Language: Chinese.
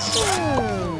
嗯